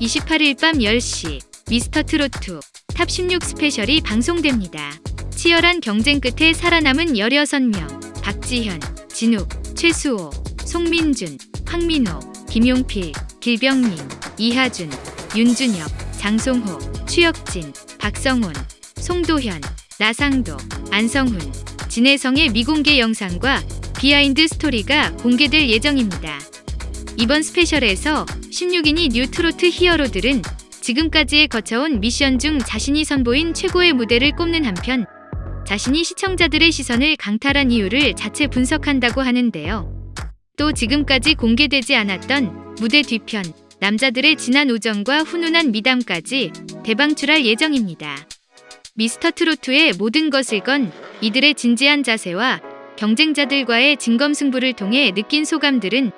28일 밤 10시 미스터트롯 top16 special이 방송됩니다. 치열한 경쟁 끝에 살아남은 16명 박지현, 진욱, 최수호, 송민준, 황민호, 김용필, 길병민, 이하준, 윤준혁, 장송호, 추혁진, 박성훈, 송도현, 나상도, 안성훈, 진해성의 미공개 영상과 behind story가 공개될 예정입니다. 이번 special에서 16인의 뉴트롯 히어로들은 지금까지에 거쳐온 미션 중 자신이 선보인 최고의 무대를 꼽는 한편 자신이 시청자들의 시선을 강탈한 이유를 자체 분석한다고 하는데요. 또 지금까지 공개되지 않았던 무대 뒤편, 남자들의 진한 우정과 훈훈한 미담까지 대방출할 예정입니다. 미스터트롯의 모든 것을 건 이들의 진지한 자세와 경쟁자들과의 진검승부를 통해 느낀 소감들은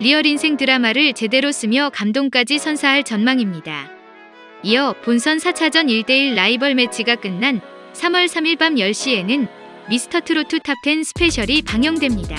리얼 인생 드라마를 제대로 쓰며 감동까지 선사할 전망입니다. 이어 본선 4차전 1대1 라이벌 매치가 끝난 3월 3일 밤 10시에는 미스터트롯 top10 special이 방영됩니다.